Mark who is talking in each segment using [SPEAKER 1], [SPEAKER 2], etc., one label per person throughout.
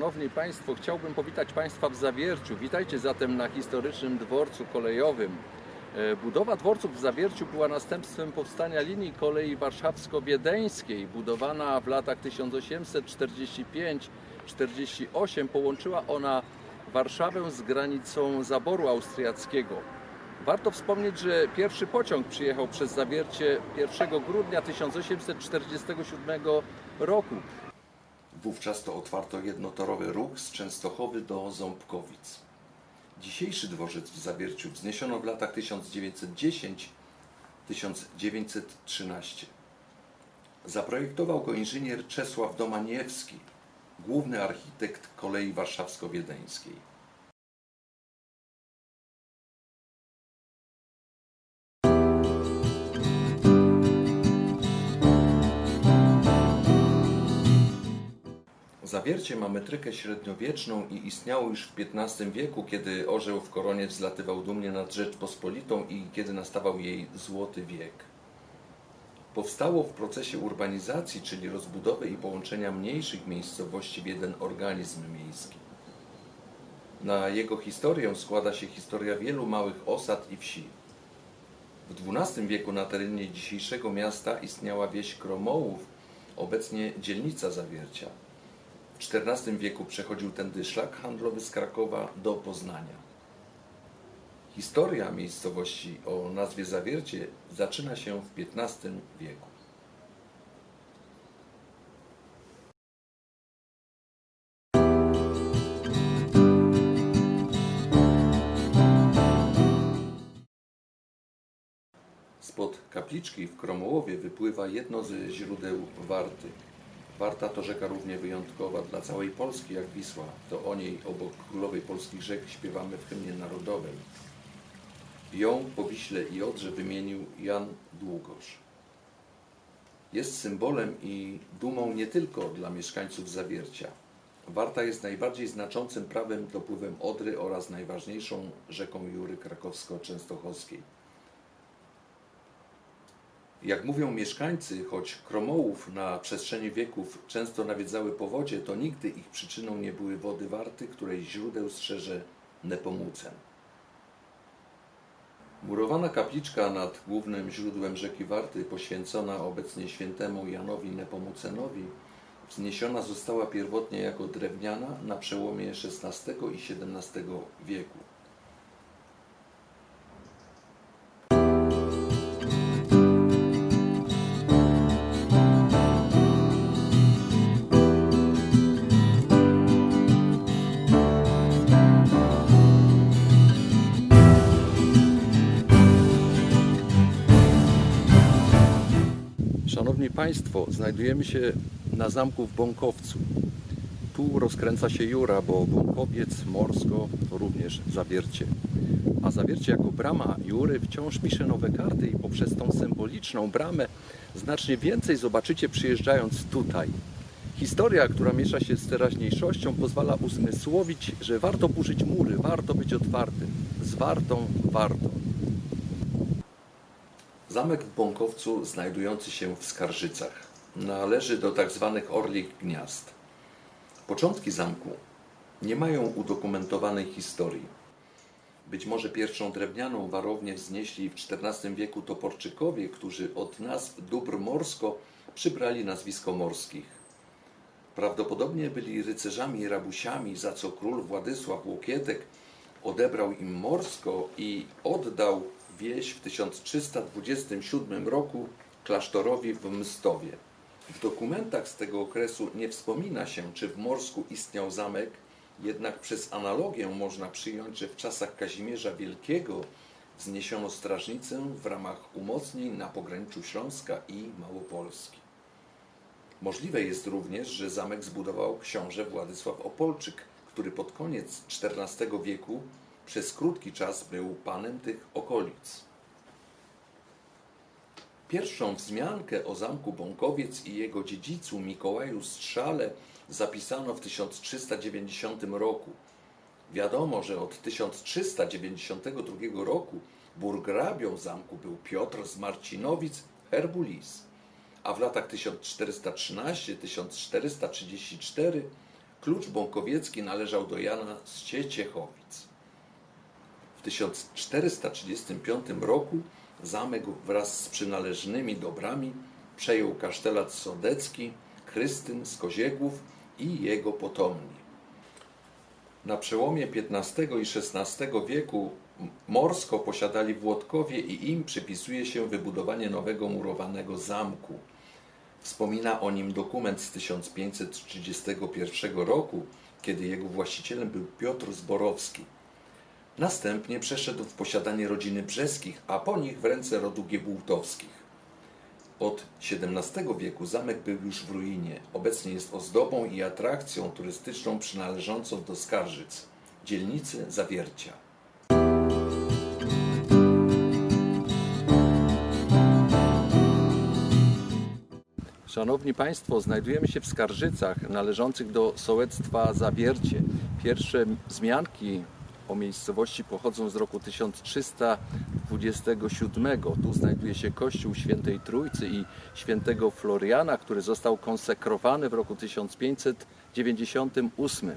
[SPEAKER 1] Szanowni Państwo, chciałbym powitać Państwa w Zawierciu. Witajcie zatem na historycznym dworcu kolejowym. E, Budowa dworców w Zawierciu była następstwem powstania linii kolei warszawsko-wiedeńskiej. Budowana w latach 1845-48 połączyła ona Warszawę z granicą zaboru austriackiego. Warto wspomnieć, że pierwszy pociąg przyjechał przez Zawiercie 1 grudnia 1847 roku.
[SPEAKER 2] Wówczas to otwarto jednotorowy ruch z Częstochowy do Ząbkowic. Dzisiejszy dworzec w Zawierciu wzniesiono w latach 1910-1913. Zaprojektował go inżynier Czesław Domaniewski, główny architekt kolei warszawsko-wiedeńskiej. Zawiercie ma metrykę średniowieczną i istniało już w XV wieku, kiedy orzeł w koronie wzlatywał dumnie nad Rzeczpospolitą i kiedy nastawał jej złoty wiek. Powstało w procesie urbanizacji, czyli rozbudowy i połączenia mniejszych miejscowości w jeden organizm miejski. Na jego historię składa się historia wielu małych osad i wsi. W XII wieku na terenie dzisiejszego miasta istniała wieś Kromołów, obecnie dzielnica Zawiercia. XIV wieku przechodził tędy szlak handlowy z Krakowa do Poznania. Historia miejscowości o nazwie Zawiercie zaczyna się w XV wieku. Spod kapliczki w Kromołowie wypływa jedno ze źródeł Warty. Warta to rzeka równie wyjątkowa dla całej Polski jak Wisła. To o niej obok królowej polskich rzek śpiewamy w hymnie narodowym. Ją po Wiśle i Odrze wymienił Jan Długosz. Jest symbolem i dumą nie tylko dla mieszkańców Zawiercia. Warta jest najbardziej znaczącym prawym dopływem Odry oraz najważniejszą rzeką Jury krakowsko-częstochowskiej. Jak mówią mieszkańcy, choć Kromołów na przestrzeni wieków często nawiedzały powodzie, to nigdy ich przyczyną nie były wody Warty, której źródeł strzeże Nepomucen. Murowana kapliczka nad głównym źródłem rzeki Warty, poświęcona obecnie świętemu Janowi Nepomucenowi, wzniesiona została pierwotnie jako drewniana na przełomie XVI i XVII wieku.
[SPEAKER 1] Państwo, znajdujemy się na zamku w Bąkowcu. Tu rozkręca się Jura, bo Bąkowiec, Morsko również Zawiercie. A Zawiercie jako brama Jury wciąż pisze nowe karty i poprzez tą symboliczną bramę znacznie więcej zobaczycie przyjeżdżając tutaj. Historia, która miesza się z teraźniejszością, pozwala uzmysłowić, że warto burzyć mury, warto być otwartym. Z wartą warto.
[SPEAKER 2] Zamek w Bąkowcu, znajdujący się w Skarżycach, należy do tzw. orlich gniazd. Początki zamku nie mają udokumentowanej historii. Być może pierwszą drewnianą warownię wznieśli w XIV wieku Toporczykowie, którzy od nazw dóbr morsko przybrali nazwisko morskich. Prawdopodobnie byli rycerzami i rabusiami, za co król Władysław Łokietek odebrał im morsko i oddał wieś w 1327 roku klasztorowi w Mstowie. W dokumentach z tego okresu nie wspomina się, czy w Morsku istniał zamek, jednak przez analogię można przyjąć, że w czasach Kazimierza Wielkiego wzniesiono strażnicę w ramach umocnień na pograniczu Śląska i Małopolski. Możliwe jest również, że zamek zbudował książę Władysław Opolczyk, który pod koniec XIV wieku przez krótki czas był panem tych okolic. Pierwszą wzmiankę o zamku Bąkowiec i jego dziedzicu Mikołaju Strzale zapisano w 1390 roku. Wiadomo, że od 1392 roku burgrabią zamku był Piotr z Marcinowic Herbulis, a w latach 1413-1434 Klucz bąkowiecki należał do Jana z Cieciechowic. W 1435 roku zamek wraz z przynależnymi dobrami przejął kasztelat sodecki, Krystyn z Koziegłów i jego potomni. Na przełomie XV i XVI wieku Morsko posiadali Włodkowie i im przypisuje się wybudowanie nowego murowanego zamku. Wspomina o nim dokument z 1531 roku, kiedy jego właścicielem był Piotr Zborowski. Następnie przeszedł w posiadanie rodziny Brzeskich, a po nich w ręce rodu Giebultowskich. Od XVII wieku zamek był już w ruinie. Obecnie jest ozdobą i atrakcją turystyczną przynależącą do Skarżyc, dzielnicy Zawiercia.
[SPEAKER 1] Szanowni Państwo, znajdujemy się w Skarżycach należących do sołectwa Zawiercie. Pierwsze wzmianki o miejscowości pochodzą z roku 1327. Tu znajduje się kościół Świętej Trójcy i Świętego Floriana, który został konsekrowany w roku 1598.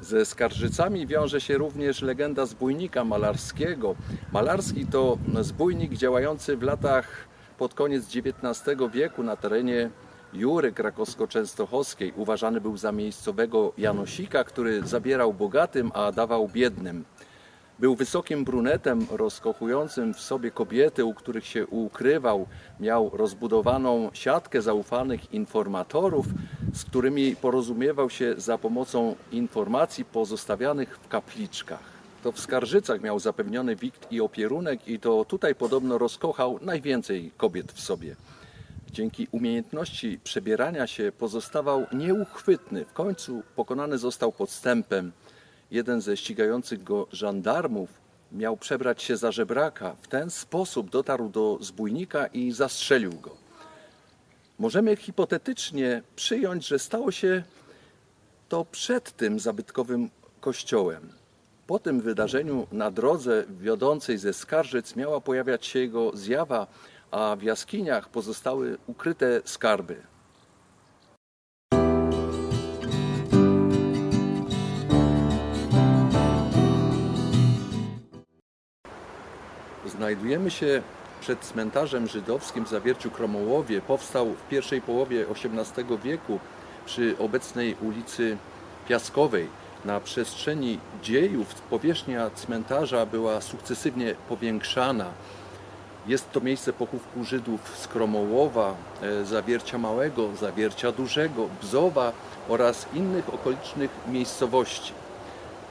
[SPEAKER 1] Ze Skarżycami wiąże się również legenda zbójnika malarskiego. Malarski to zbójnik działający w latach pod koniec XIX wieku na terenie Jury krakowsko-częstochowskiej. Uważany był za miejscowego Janosika, który zabierał bogatym, a dawał biednym. Był wysokim brunetem, rozkochującym w sobie kobiety, u których się ukrywał. Miał rozbudowaną siatkę zaufanych informatorów, z którymi porozumiewał się za pomocą informacji pozostawianych w kapliczkach. To w Skarżycach miał zapewniony wikt i opierunek i to tutaj podobno rozkochał najwięcej kobiet w sobie. Dzięki umiejętności przebierania się pozostawał nieuchwytny. W końcu pokonany został podstępem. Jeden ze ścigających go żandarmów miał przebrać się za żebraka. W ten sposób dotarł do zbójnika i zastrzelił go. Możemy hipotetycznie przyjąć, że stało się to przed tym zabytkowym kościołem. Po tym wydarzeniu na drodze wiodącej ze Skarżyc miała pojawiać się jego zjawa, a w jaskiniach pozostały ukryte skarby. Znajdujemy się przed cmentarzem żydowskim w Zawierciu Kromołowie. Powstał w pierwszej połowie XVIII wieku przy obecnej ulicy Piaskowej. Na przestrzeni dziejów powierzchnia cmentarza była sukcesywnie powiększana. Jest to miejsce pochówku Żydów z Kromołowa, e, Zawiercia Małego, Zawiercia Dużego, Bzowa oraz innych okolicznych miejscowości.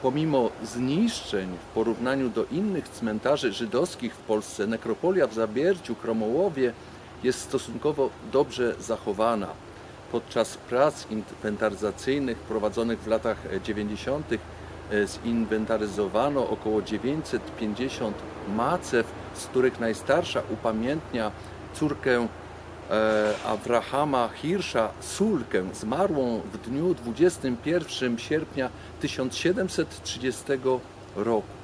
[SPEAKER 1] Pomimo zniszczeń w porównaniu do innych cmentarzy żydowskich w Polsce, nekropolia w Zawierciu, Kromołowie jest stosunkowo dobrze zachowana. Podczas prac inwentaryzacyjnych prowadzonych w latach 90. e, zinwentaryzowano około 950 macew, z których najstarsza upamiętnia córkę e, Abrahama Hirsza, Sulkę, zmarłą w dniu 21 sierpnia 1730 roku.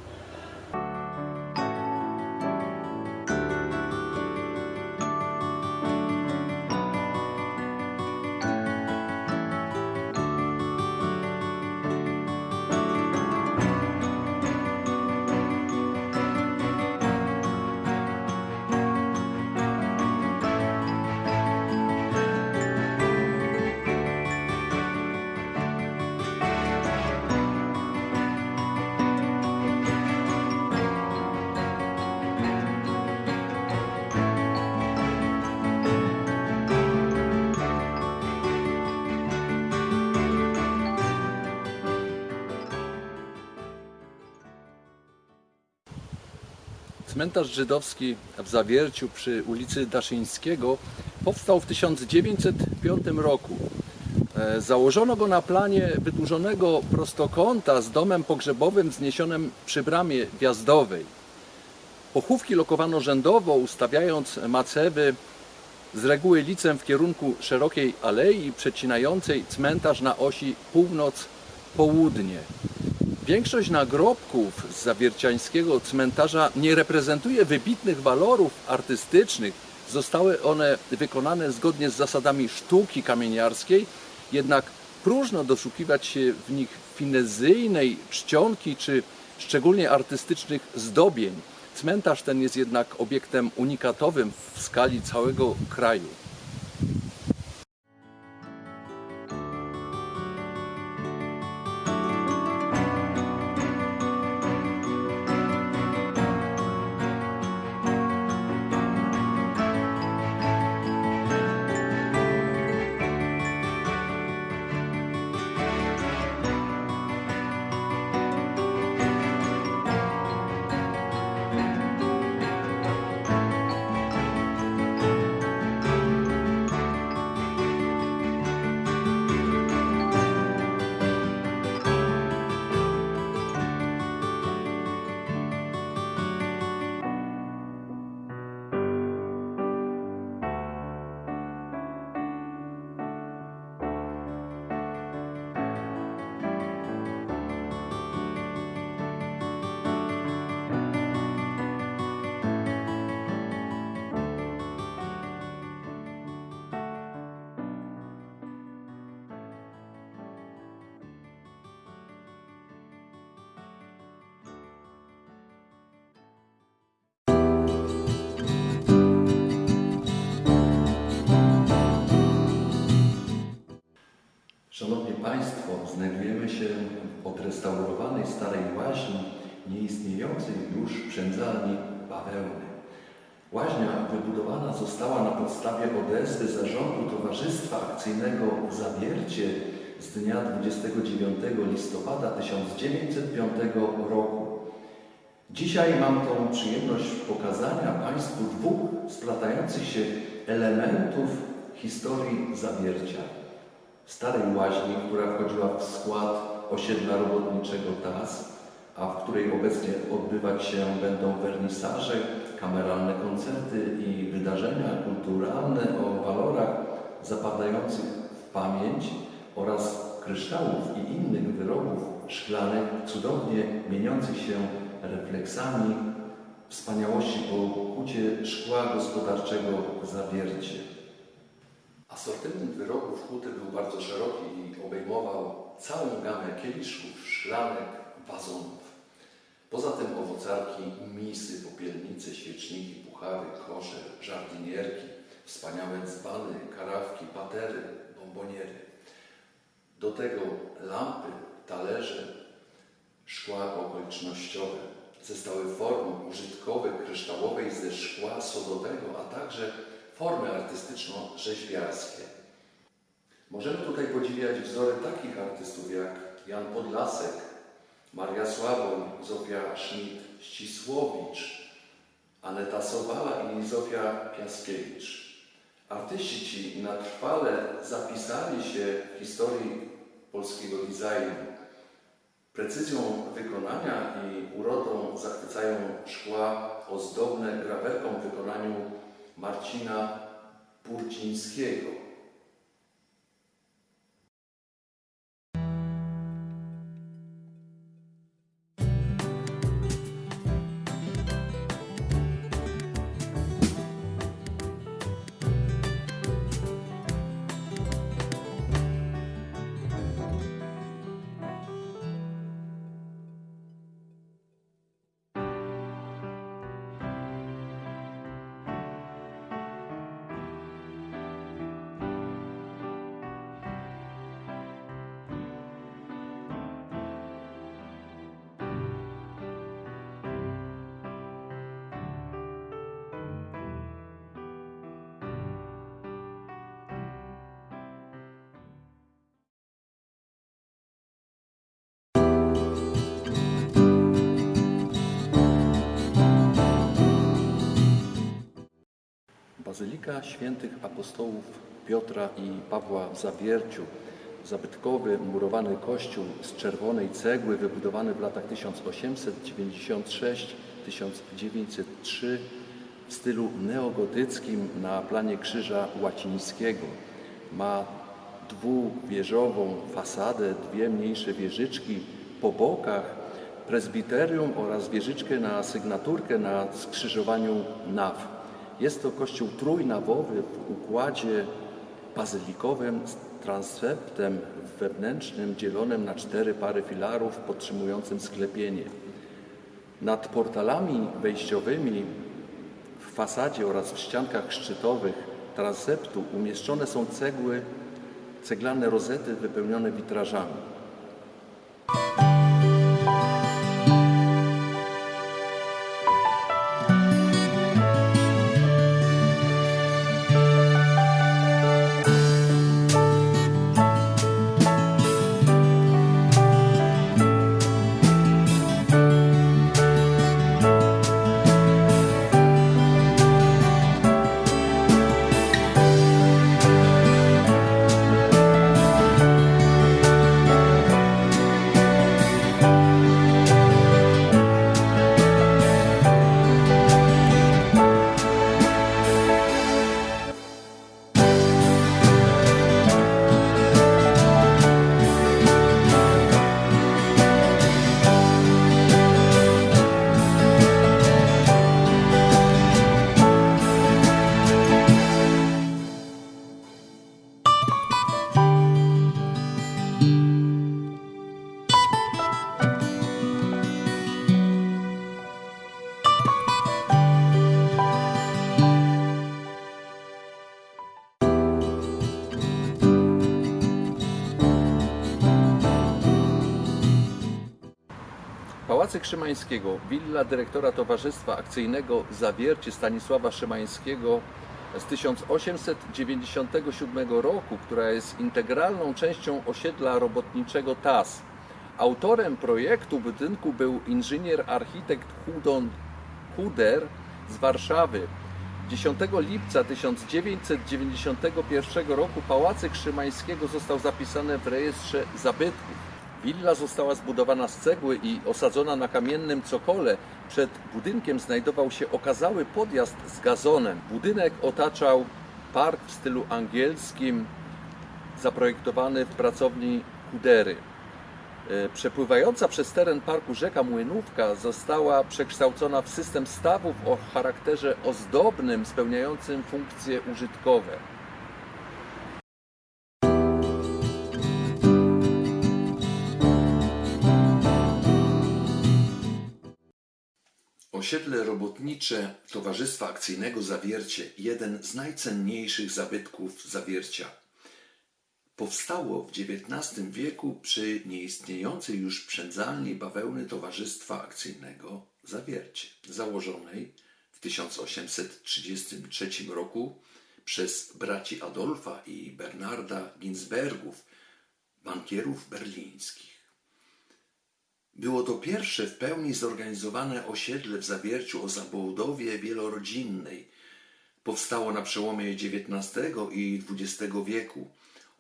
[SPEAKER 1] Cmentarz żydowski w Zawierciu przy ulicy Daszyńskiego powstał w 1905 roku. E, Założono go na planie wydłużonego prostokąta z domem pogrzebowym wzniesionym przy bramie wjazdowej. Pochówki lokowano rzędowo, ustawiając macewy z reguły licem w kierunku szerokiej alei przecinającej cmentarz na osi północ-południe. Większość nagrobków z zawierciańskiego cmentarza nie reprezentuje wybitnych walorów artystycznych. Zostały one wykonane zgodnie z zasadami sztuki kamieniarskiej, jednak próżno doszukiwać się w nich finezyjnej czcionki czy szczególnie artystycznych zdobień. Cmentarz ten jest jednak obiektem unikatowym w skali całego kraju.
[SPEAKER 2] Szanowni Państwo, znajdujemy się w odrestaurowanej starej łaźni nieistniejącej już przędzalni bawełny. Łaźnia wybudowana została na podstawie odezwy zarządu Towarzystwa Akcyjnego Zawiercie z dnia 29 listopada 1905 roku. Dzisiaj mam tą przyjemność pokazania Państwu dwóch splatających się elementów historii Zawiercia. Starej łaźni, która wchodziła w skład osiedla robotniczego TAS, a w której obecnie odbywać się będą wernisaże, kameralne koncerty i wydarzenia kulturalne o walorach zapadających w pamięć oraz kryształów i innych wyrobów szklanych cudownie mieniących się refleksami wspaniałości po kucie szkła gospodarczego zawiercie. Asortyment wyrobów huty był bardzo szeroki i obejmował całą gamę kieliszków, szklanek, wazonów. Poza tym owocarki, misy, popielnice, świeczniki, puchary, kosze, żardynierki, wspaniałe dzbany, karafki, patery, bomboniery. Do tego lampy, talerze, szkła okolicznościowe, zestawy form użytkowych, kryształowej ze szkła sodowego, a także formy artystyczno-rzeźbiarskie. Możemy tutaj podziwiać wzory takich artystów jak Jan Podlasek, Maria Sławoń, Zofia Schmidt-Ścisłowicz, Aneta Sobala i Zofia Piaskiewicz. Artyści ci na trwale zapisali się w historii polskiego designu. Precyzją wykonania i urodą zachwycają szkła ozdobne grawerką Marcina Burcińskiego.
[SPEAKER 1] Bazylika Świętych Apostołów Piotra i Pawła w Zawierciu, zabytkowy murowany kościół z czerwonej cegły, wybudowany w latach 1896-1903 w stylu neogotyckim na planie krzyża łacińskiego. Ma dwuwieżową fasadę, dwie mniejsze wieżyczki, po bokach prezbiterium oraz wieżyczkę na sygnaturkę na skrzyżowaniu naw. Jest to kościół trójnawowy w układzie bazylikowym z transeptem wewnętrznym dzielonym na cztery pary filarów podtrzymującym sklepienie. Nad portalami wejściowymi w fasadzie oraz w ściankach szczytowych transeptu umieszczone są cegły, ceglane rozety wypełnione witrażami. Pałacyk Szymańskiego, willa dyrektora Towarzystwa Akcyjnego Zawiercie Stanisława Szymańskiego z 1897 roku, która jest integralną częścią osiedla robotniczego TAS. Autorem projektu budynku był inżynier architekt Hudon Huder z Warszawy. 10 lipca 1991 roku Pałacyk Szymańskiego został zapisany w rejestrze zabytków. Willa została zbudowana z cegły i osadzona na kamiennym cokole. Przed budynkiem znajdował się okazały podjazd z gazonem. Budynek otaczał park w stylu angielskim, zaprojektowany w pracowni Kudery. E, Przepływająca przez teren parku rzeka Młynówka została przekształcona w system stawów o charakterze ozdobnym, spełniającym funkcje użytkowe.
[SPEAKER 2] Osiedle robotnicze Towarzystwa Akcyjnego Zawiercie, jeden z najcenniejszych zabytków Zawiercia. Powstało w XIX wieku przy nieistniejącej już przędzalni bawełny Towarzystwa Akcyjnego Zawiercie, założonej w 1833 roku przez braci Adolfa i Bernarda Ginsbergów, bankierów berlińskich. Było to pierwsze w pełni zorganizowane osiedle w Zawierciu o zabudowie wielorodzinnej. Powstało na przełomie XIX i XX wieku.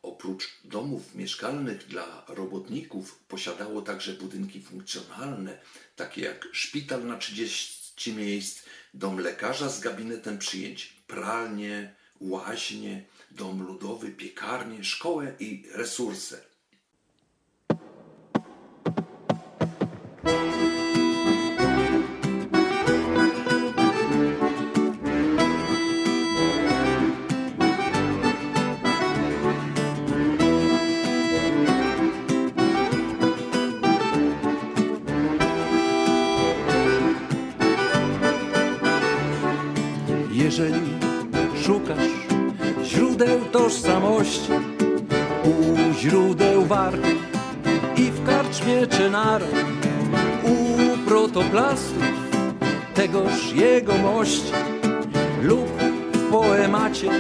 [SPEAKER 2] Oprócz domów mieszkalnych dla robotników posiadało także budynki funkcjonalne, takie jak szpital na 30 miejsc, dom lekarza z gabinetem przyjęć, pralnię, łaźnię, dom ludowy, piekarnię, szkołę i resursę.
[SPEAKER 3] Karczmie czy nar u protoplastów tegoż jegomości lub w poemacie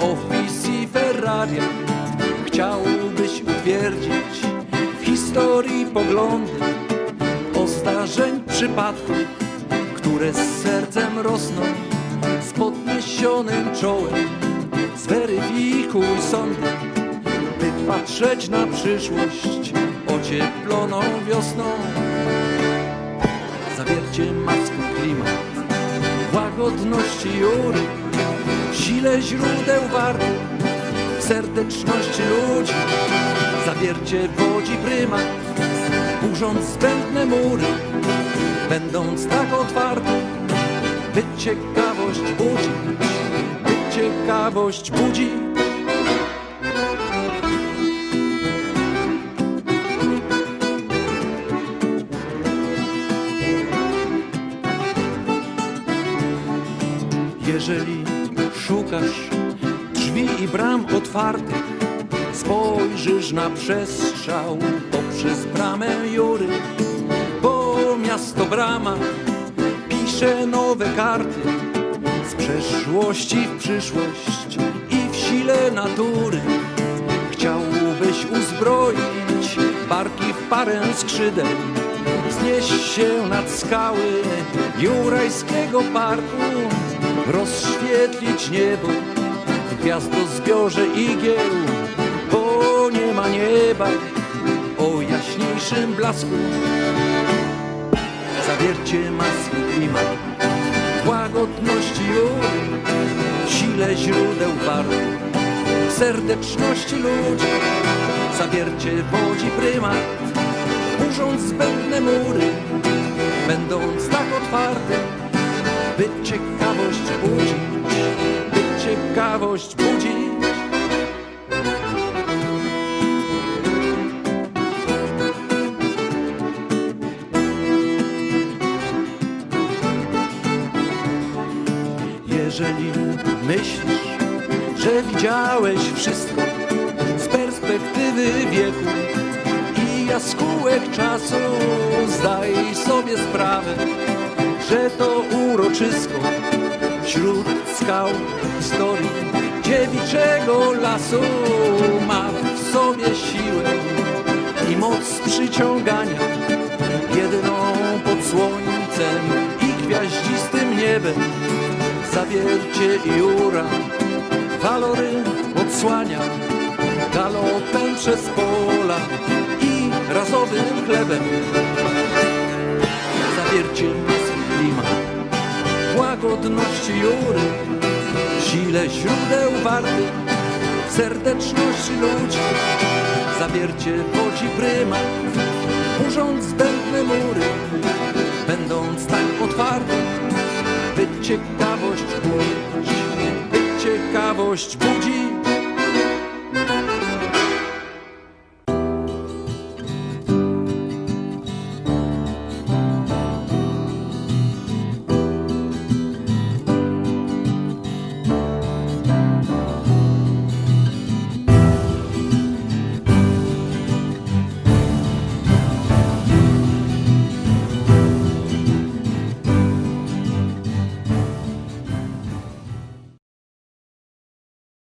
[SPEAKER 3] o wizji Ferraria chciałbyś utwierdzić w historii poglądy o zdarzeń przypadków, które z sercem rosną z podniesionym czołem. Zweryfikuj sądy, by patrzeć na przyszłość ocieploną wiosną. Zawiercie ma swój klimat łagodności jury, sile źródeł warty, w serdeczności ludzi. Zawiercie wodzi prymat, burz burząc zbędne mury, będąc tak otwarte, by ciekawość budzić, by ciekawość budzić. Jeżeli szukasz drzwi i bram otwartych, spojrzysz na przestrzał poprzez bramę Jury, bo miasto brama pisze nowe karty z przeszłości w przyszłość i w sile natury. Chciałbyś uzbroić barki w parę skrzydeł, wznieść się nad skały jurajskiego parku, rozświetlić niebo w gwiazdozbiorze igieł, bo nie ma nieba o jaśniejszym blasku. Zawiercie ma swój klimat łagodności w sile źródeł warty, w serdeczności ludzi. Zawiercie wodzi prymat, burząc zbędne mury, będąc tak otwarte, by ciekawość budzić, by ciekawość budzić. Jeżeli myślisz, że widziałeś wszystko z perspektywy wieku i jaskółek czasu, zdaj sobie sprawę, że to uroczysko wśród skał historii dziewiczego lasu ma w sobie siłę i moc przyciągania. Jedyną pod słońcem i gwiaździstym niebem zawiercie i jura walory odsłania galopem przez pola i razowym chlebem. Zawiercie łagodności jury sile źródeł warty w serdeczności ludzi. Zawiercie wodzi prymat burząc zbędne mury będąc tak otwarty by ciekawość budzić by ciekawość budzić